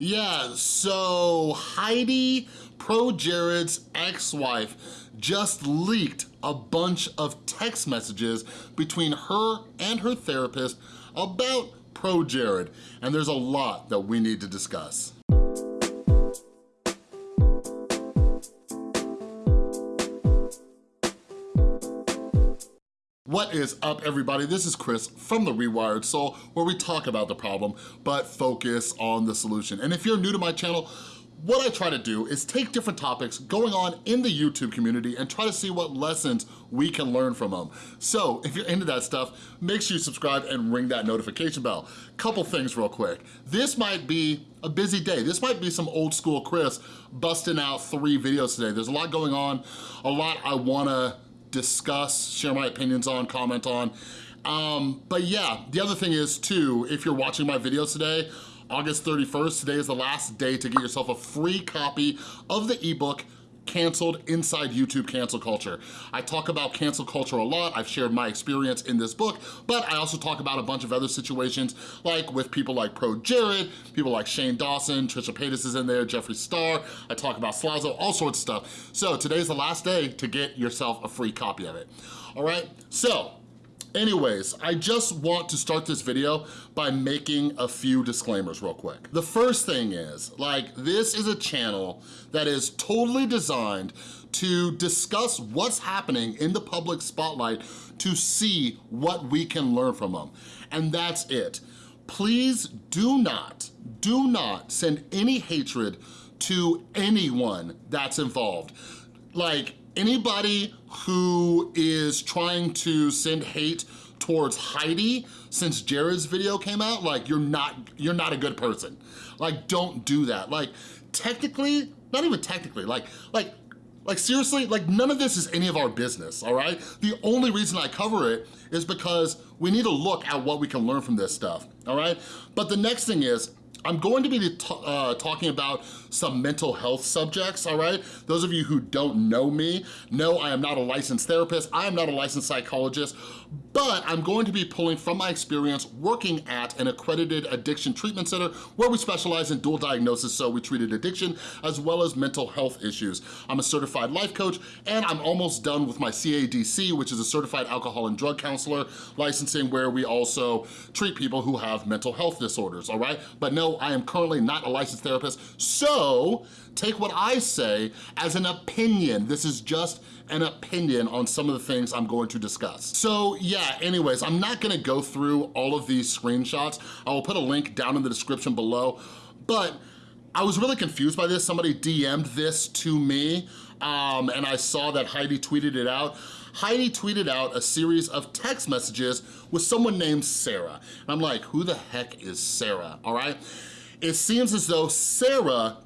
Yeah, so Heidi, ProJared's ex-wife, just leaked a bunch of text messages between her and her therapist about ProJared, and there's a lot that we need to discuss. What is up, everybody? This is Chris from The Rewired Soul, where we talk about the problem, but focus on the solution. And if you're new to my channel, what I try to do is take different topics going on in the YouTube community and try to see what lessons we can learn from them. So if you're into that stuff, make sure you subscribe and ring that notification bell. Couple things real quick. This might be a busy day. This might be some old school Chris busting out three videos today. There's a lot going on, a lot I wanna discuss, share my opinions on, comment on. Um, but yeah, the other thing is too, if you're watching my videos today, August 31st, today is the last day to get yourself a free copy of the ebook canceled inside YouTube cancel culture. I talk about cancel culture a lot. I've shared my experience in this book, but I also talk about a bunch of other situations like with people like ProJared, people like Shane Dawson, Trisha Paytas is in there, Jeffree Star. I talk about Slazo, all sorts of stuff. So today's the last day to get yourself a free copy of it. All right, so Anyways, I just want to start this video by making a few disclaimers real quick. The first thing is, like, this is a channel that is totally designed to discuss what's happening in the public spotlight to see what we can learn from them. And that's it. Please do not, do not send any hatred to anyone that's involved. Like, anybody who is trying to send hate towards Heidi since Jared's video came out, like you're not, you're not a good person. Like don't do that. Like technically, not even technically, like, like, like seriously, like none of this is any of our business, all right? The only reason I cover it is because we need to look at what we can learn from this stuff, all right? But the next thing is, I'm going to be uh, talking about some mental health subjects, all right? Those of you who don't know me know I am not a licensed therapist, I am not a licensed psychologist, but I'm going to be pulling from my experience working at an accredited addiction treatment center where we specialize in dual diagnosis, so we treated addiction as well as mental health issues. I'm a certified life coach and I'm almost done with my CADC, which is a certified alcohol and drug counselor licensing where we also treat people who have mental health disorders, all right? But no, I am currently not a licensed therapist, so take what I say as an opinion. This is just an opinion on some of the things I'm going to discuss. So yeah, anyways, I'm not gonna go through all of these screenshots. I will put a link down in the description below, but I was really confused by this. Somebody DM'd this to me, um, and I saw that Heidi tweeted it out. Heidi tweeted out a series of text messages with someone named Sarah. And I'm like, who the heck is Sarah, all right? It seems as though Sarah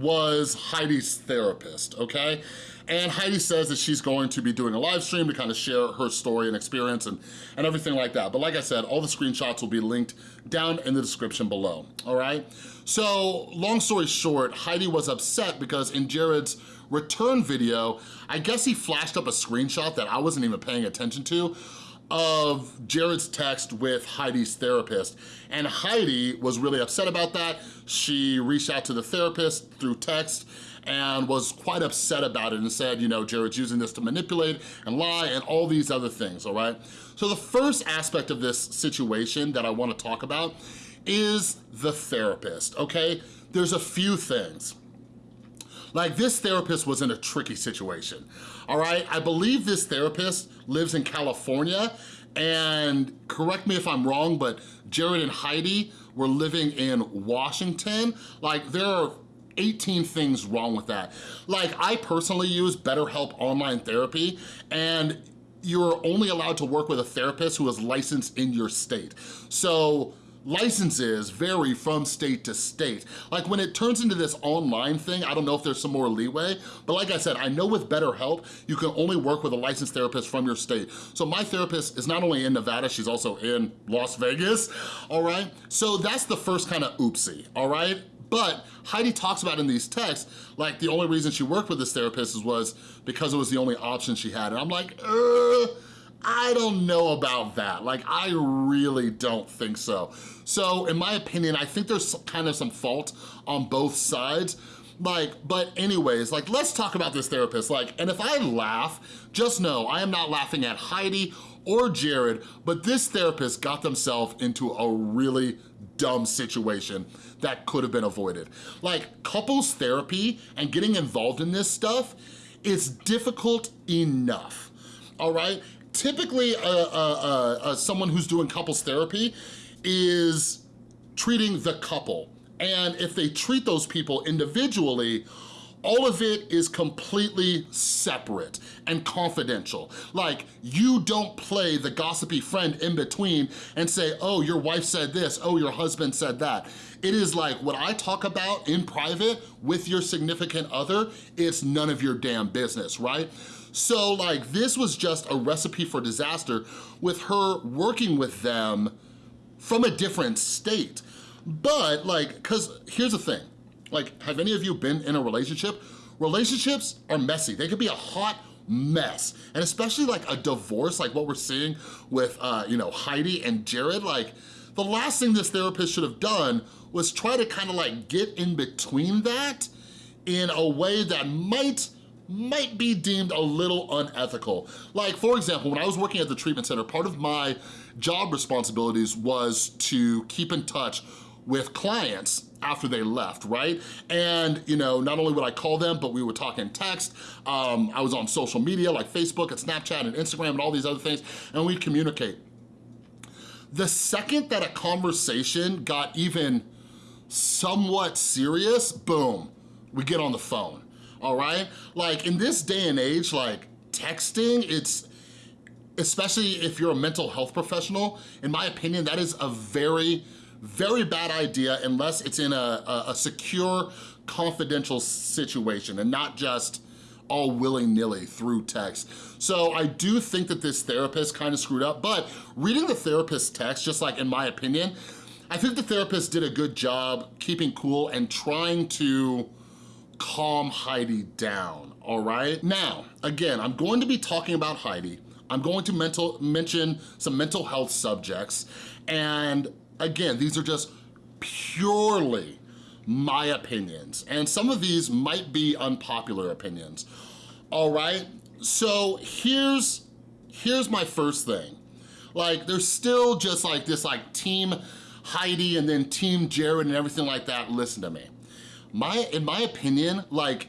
was Heidi's therapist, okay? And Heidi says that she's going to be doing a live stream to kind of share her story and experience and, and everything like that. But like I said, all the screenshots will be linked down in the description below, all right? So long story short, Heidi was upset because in Jared's return video, I guess he flashed up a screenshot that I wasn't even paying attention to of Jared's text with Heidi's therapist. And Heidi was really upset about that. She reached out to the therapist through text and was quite upset about it and said, you know, Jared's using this to manipulate and lie and all these other things, all right? So the first aspect of this situation that I wanna talk about is the therapist, okay? There's a few things. Like this therapist was in a tricky situation, all right? I believe this therapist lives in California and correct me if I'm wrong, but Jared and Heidi were living in Washington. Like there are 18 things wrong with that. Like I personally use BetterHelp online therapy and you're only allowed to work with a therapist who is licensed in your state. So licenses vary from state to state. Like when it turns into this online thing, I don't know if there's some more leeway, but like I said, I know with BetterHelp, you can only work with a licensed therapist from your state. So my therapist is not only in Nevada, she's also in Las Vegas, all right? So that's the first kind of oopsie, all right? But Heidi talks about in these texts, like the only reason she worked with this therapist was because it was the only option she had. And I'm like, uh, I don't know about that. Like, I really don't think so. So in my opinion, I think there's kind of some fault on both sides. Like, but anyways, like, let's talk about this therapist. Like, and if I laugh, just know I am not laughing at Heidi or Jared, but this therapist got themselves into a really dumb situation that could have been avoided. Like, couples therapy and getting involved in this stuff is difficult enough, all right? Typically uh, uh, uh, someone who's doing couples therapy is treating the couple. And if they treat those people individually, all of it is completely separate and confidential. Like, you don't play the gossipy friend in between and say, oh, your wife said this, oh, your husband said that. It is like, what I talk about in private with your significant other, it's none of your damn business, right? So like this was just a recipe for disaster with her working with them from a different state. But like, cause here's the thing, like have any of you been in a relationship? Relationships are messy. They could be a hot mess. And especially like a divorce, like what we're seeing with, uh, you know, Heidi and Jared, like the last thing this therapist should have done was try to kind of like get in between that in a way that might might be deemed a little unethical. Like, for example, when I was working at the treatment center, part of my job responsibilities was to keep in touch with clients after they left, right? And, you know, not only would I call them, but we would talk in text. Um, I was on social media like Facebook and Snapchat and Instagram and all these other things, and we'd communicate. The second that a conversation got even somewhat serious, boom, we get on the phone all right? Like in this day and age, like texting, it's, especially if you're a mental health professional, in my opinion, that is a very, very bad idea unless it's in a, a, a secure, confidential situation and not just all willy-nilly through text. So I do think that this therapist kind of screwed up, but reading the therapist's text, just like in my opinion, I think the therapist did a good job keeping cool and trying to calm Heidi down, all right? Now, again, I'm going to be talking about Heidi. I'm going to mental, mention some mental health subjects. And again, these are just purely my opinions. And some of these might be unpopular opinions, all right? So here's, here's my first thing. Like, there's still just like this like team Heidi and then team Jared and everything like that. Listen to me my, in my opinion, like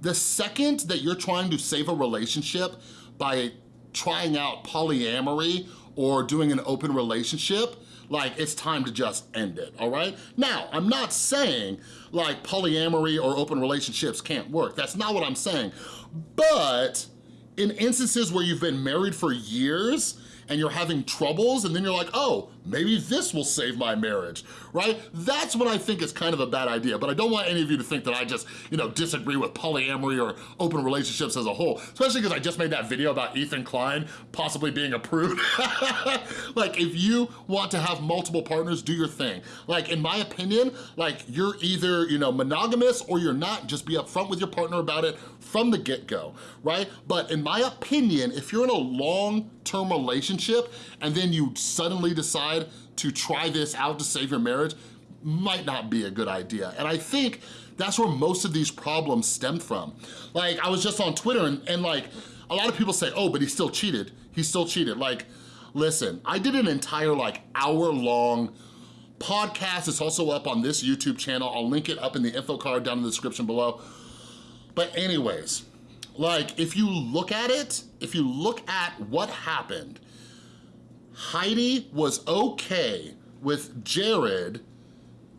the second that you're trying to save a relationship by trying out polyamory or doing an open relationship, like it's time to just end it, all right? Now, I'm not saying like polyamory or open relationships can't work. That's not what I'm saying. But in instances where you've been married for years and you're having troubles and then you're like, oh, maybe this will save my marriage, right? That's what I think is kind of a bad idea, but I don't want any of you to think that I just, you know, disagree with polyamory or open relationships as a whole, especially because I just made that video about Ethan Klein possibly being a prude. like, if you want to have multiple partners, do your thing. Like, in my opinion, like, you're either, you know, monogamous or you're not, just be upfront with your partner about it from the get-go, right? But in my opinion, if you're in a long-term relationship and then you suddenly decide to try this out to save your marriage, might not be a good idea. And I think that's where most of these problems stem from. Like, I was just on Twitter and, and like, a lot of people say, oh, but he still cheated. He still cheated. Like, listen, I did an entire like hour long podcast. It's also up on this YouTube channel. I'll link it up in the info card down in the description below. But anyways, like if you look at it, if you look at what happened, Heidi was okay with Jared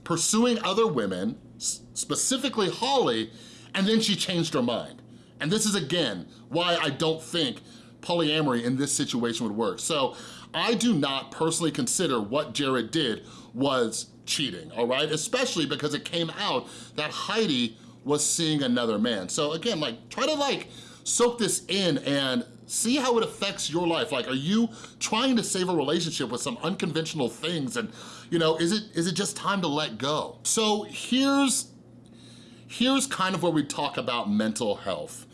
pursuing other women, specifically Holly, and then she changed her mind. And this is, again, why I don't think polyamory in this situation would work. So I do not personally consider what Jared did was cheating, all right? Especially because it came out that Heidi was seeing another man. So again, like try to like soak this in and see how it affects your life. Like, are you trying to save a relationship with some unconventional things and, you know, is it is it just time to let go? So here's, here's kind of where we talk about mental health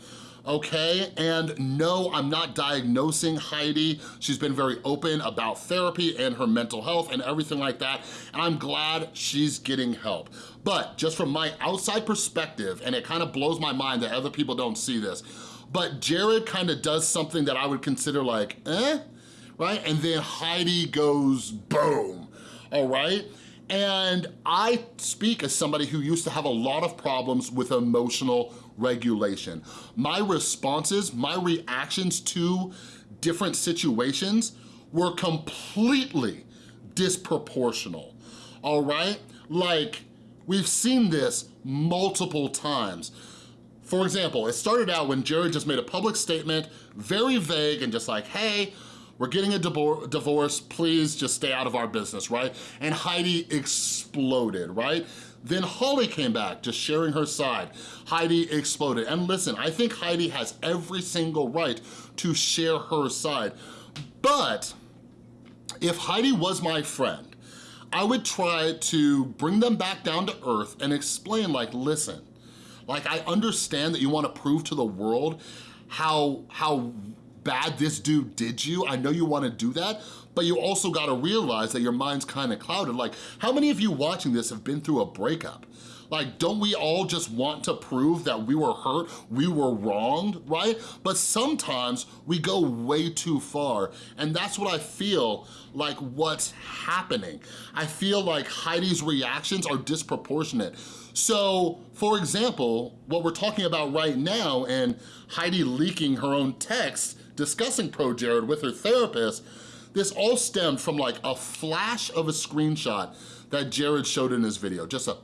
okay? And no, I'm not diagnosing Heidi. She's been very open about therapy and her mental health and everything like that, and I'm glad she's getting help. But just from my outside perspective, and it kind of blows my mind that other people don't see this, but Jared kind of does something that I would consider like, eh? Right? And then Heidi goes boom, all right? And I speak as somebody who used to have a lot of problems with emotional regulation. My responses, my reactions to different situations were completely disproportional, all right? Like, we've seen this multiple times. For example, it started out when Jared just made a public statement, very vague and just like, hey, we're getting a divorce, please just stay out of our business, right? And Heidi exploded, right? Then Holly came back, just sharing her side. Heidi exploded. And listen, I think Heidi has every single right to share her side. But if Heidi was my friend, I would try to bring them back down to earth and explain like, listen, like I understand that you wanna prove to the world how, how bad this dude did you. I know you wanna do that, but you also gotta realize that your mind's kinda clouded. Like, how many of you watching this have been through a breakup? Like, don't we all just want to prove that we were hurt, we were wronged, right? But sometimes we go way too far, and that's what I feel like what's happening. I feel like Heidi's reactions are disproportionate. So, for example, what we're talking about right now and Heidi leaking her own text discussing ProJared with her therapist, this all stemmed from like a flash of a screenshot that Jared showed in his video, just a,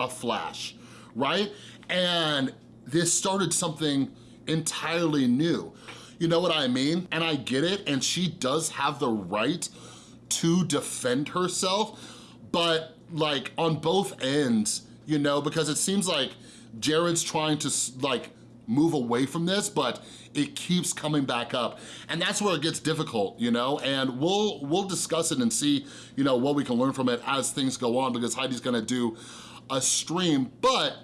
a flash, right? And this started something entirely new. You know what I mean? And I get it, and she does have the right to defend herself, but like on both ends, you know, because it seems like Jared's trying to like move away from this, but it keeps coming back up. And that's where it gets difficult, you know? And we'll we'll discuss it and see, you know, what we can learn from it as things go on because Heidi's gonna do a stream, but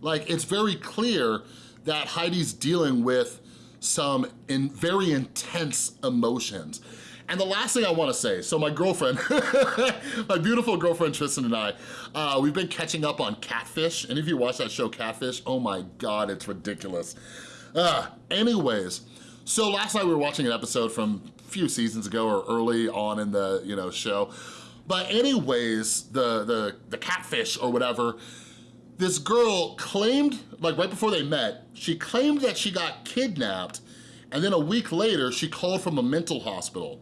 like it's very clear that Heidi's dealing with some in very intense emotions. And the last thing I wanna say, so my girlfriend, my beautiful girlfriend Tristan and I, uh, we've been catching up on Catfish. Any of you watch that show Catfish? Oh my God, it's ridiculous. Uh, anyways, so last night we were watching an episode from a few seasons ago or early on in the you know show. But anyways, the, the, the catfish or whatever, this girl claimed, like right before they met, she claimed that she got kidnapped and then a week later she called from a mental hospital.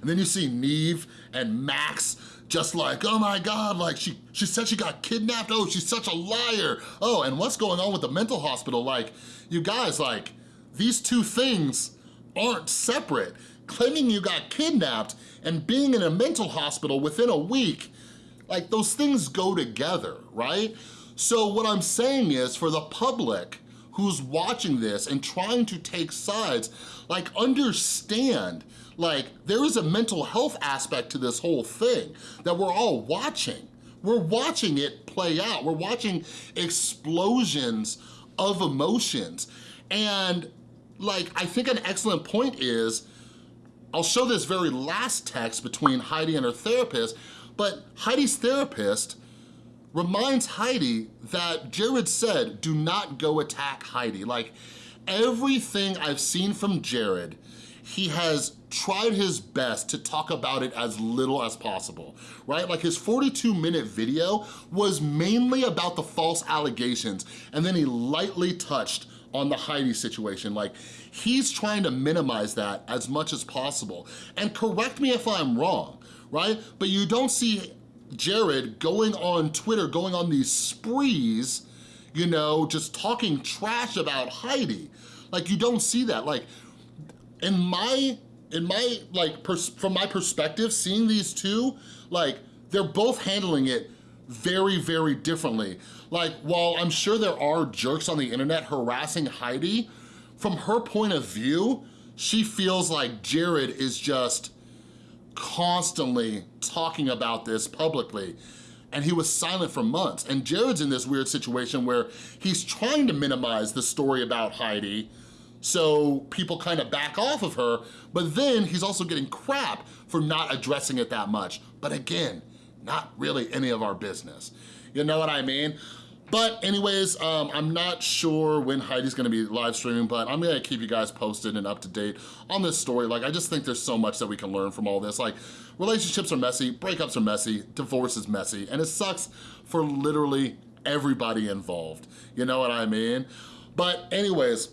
And then you see Nev and Max just like, oh my God, like she, she said she got kidnapped. Oh, she's such a liar. Oh, and what's going on with the mental hospital? Like, you guys, like, these two things aren't separate. Claiming you got kidnapped and being in a mental hospital within a week, like those things go together, right? So what I'm saying is for the public who's watching this and trying to take sides, like understand like, there is a mental health aspect to this whole thing that we're all watching. We're watching it play out. We're watching explosions of emotions. And like, I think an excellent point is, I'll show this very last text between Heidi and her therapist, but Heidi's therapist reminds Heidi that Jared said, do not go attack Heidi. Like, everything I've seen from Jared, he has tried his best to talk about it as little as possible, right? Like his 42 minute video was mainly about the false allegations and then he lightly touched on the Heidi situation. Like he's trying to minimize that as much as possible. And correct me if I'm wrong, right? But you don't see Jared going on Twitter, going on these sprees, you know, just talking trash about Heidi. Like you don't see that. Like in my in my, like, from my perspective, seeing these two, like, they're both handling it very, very differently. Like, while I'm sure there are jerks on the internet harassing Heidi, from her point of view, she feels like Jared is just constantly talking about this publicly. and he was silent for months. And Jared's in this weird situation where he's trying to minimize the story about Heidi, so people kind of back off of her, but then he's also getting crap for not addressing it that much. But again, not really any of our business. You know what I mean? But anyways, um, I'm not sure when Heidi's gonna be live streaming, but I'm gonna keep you guys posted and up to date on this story. Like, I just think there's so much that we can learn from all this. Like, relationships are messy, breakups are messy, divorce is messy, and it sucks for literally everybody involved. You know what I mean? But anyways,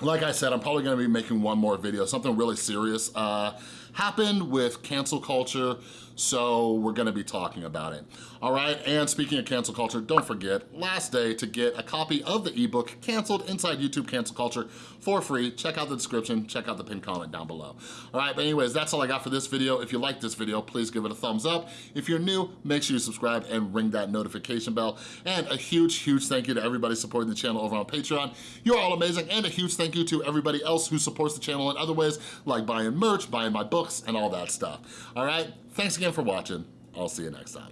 like I said, I'm probably gonna be making one more video, something really serious uh, happened with cancel culture, so we're gonna be talking about it. All right, and speaking of cancel culture, don't forget, last day to get a copy of the ebook, Canceled Inside YouTube Cancel Culture, for free. Check out the description, check out the pinned comment down below. All right, but anyways, that's all I got for this video. If you like this video, please give it a thumbs up. If you're new, make sure you subscribe and ring that notification bell. And a huge, huge thank you to everybody supporting the channel over on Patreon. You're all amazing, and a huge thank you to everybody else who supports the channel in other ways, like buying merch, buying my books, and all that stuff. All right, thanks again for watching. I'll see you next time.